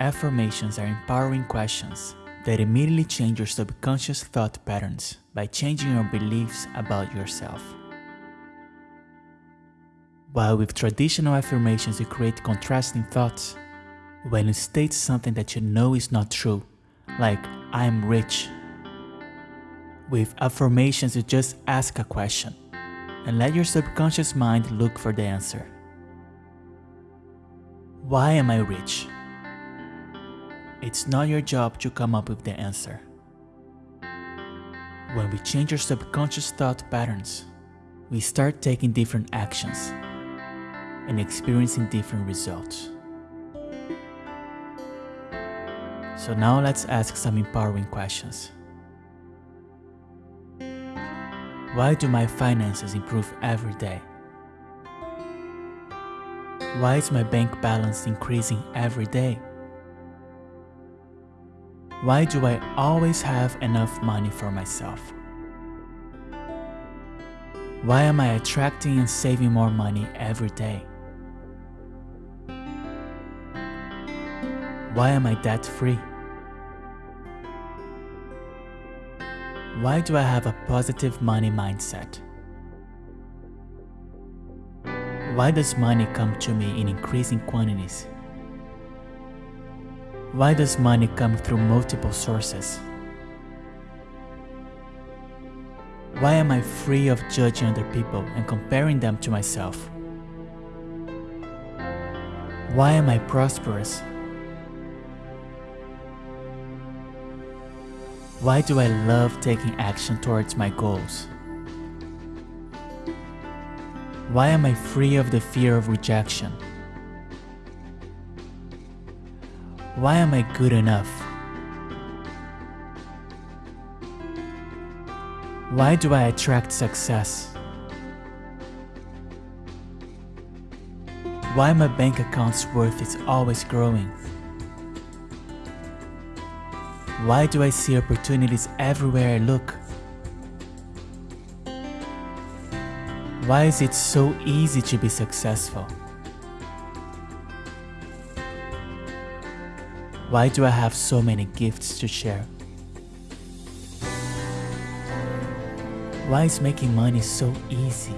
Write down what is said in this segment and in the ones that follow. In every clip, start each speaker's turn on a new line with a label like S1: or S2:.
S1: Afformations are empowering questions that immediately change your subconscious thought patterns by changing your beliefs about yourself. While with traditional affirmations you create contrasting thoughts, when you state something that you know is not true, like I am rich, with afformations you just ask a question and let your subconscious mind look for the answer. Why am I rich? It's not your job to come up with the answer. When we change our subconscious thought patterns, we start taking different actions and experiencing different results. So now let's ask some empowering questions. Why do my finances improve every day? Why is my bank balance increasing every day? Why do I always have enough money for myself? Why am I attracting and saving more money every day? Why am I debt free? Why do I have a positive money mindset? Why does money come to me in increasing quantities? Why does money come through multiple sources? Why am I free of judging other people and comparing them to myself? Why am I prosperous? Why do I love taking action towards my goals? Why am I free of the fear of rejection? Why am I good enough? Why do I attract success? Why my bank account's worth is always growing? Why do I see opportunities everywhere I look? Why is it so easy to be successful? Why do I have so many gifts to share? Why is making money so easy?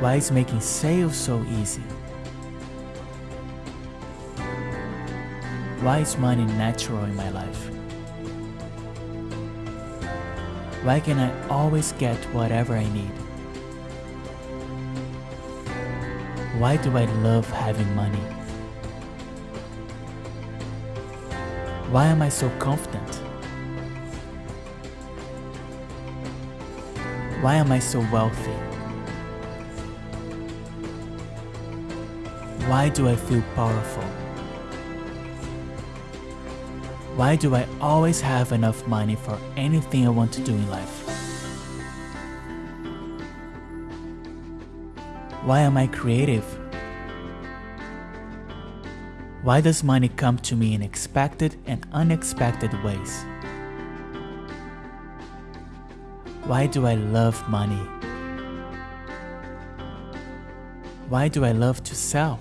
S1: Why is making sales so easy? Why is money natural in my life? Why can I always get whatever I need? Why do I love having money? Why am I so confident? Why am I so wealthy? Why do I feel powerful? Why do I always have enough money for anything I want to do in life? Why am I creative? Why does money come to me in expected and unexpected ways? Why do I love money? Why do I love to sell?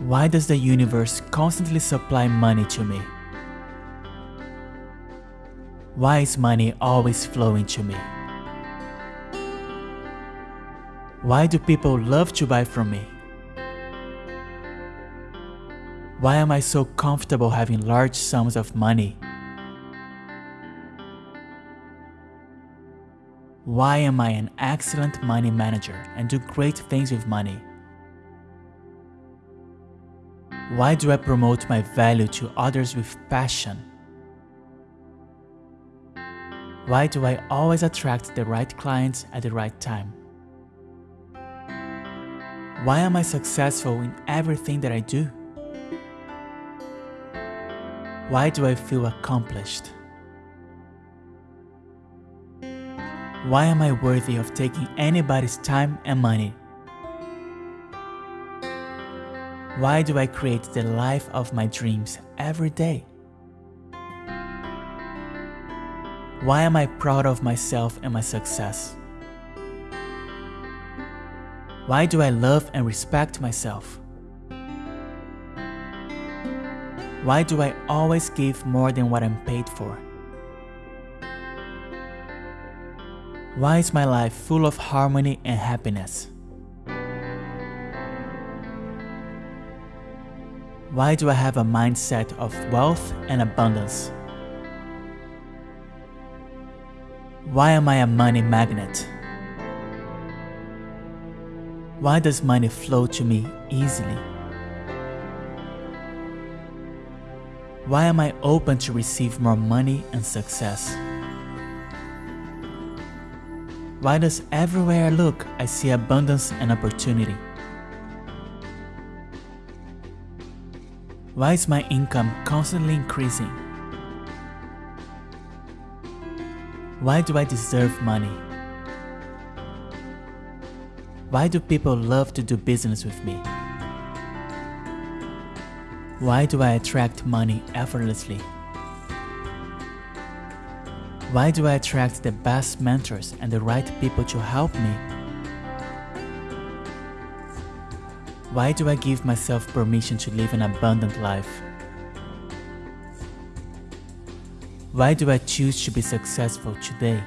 S1: Why does the universe constantly supply money to me? Why is money always flowing to me? Why do people love to buy from me? Why am I so comfortable having large sums of money? Why am I an excellent money manager and do great things with money? Why do I promote my value to others with passion? Why do I always attract the right clients at the right time? Why am I successful in everything that I do? Why do I feel accomplished? Why am I worthy of taking anybody's time and money? Why do I create the life of my dreams every day? Why am I proud of myself and my success? Why do I love and respect myself? Why do I always give more than what I'm paid for? Why is my life full of harmony and happiness? Why do I have a mindset of wealth and abundance? Why am I a money magnet? Why does money flow to me easily? Why am I open to receive more money and success? Why does everywhere I look I see abundance and opportunity? Why is my income constantly increasing? Why do I deserve money? Why do people love to do business with me? Why do I attract money effortlessly? Why do I attract the best mentors and the right people to help me? Why do I give myself permission to live an abundant life? Why do I choose to be successful today?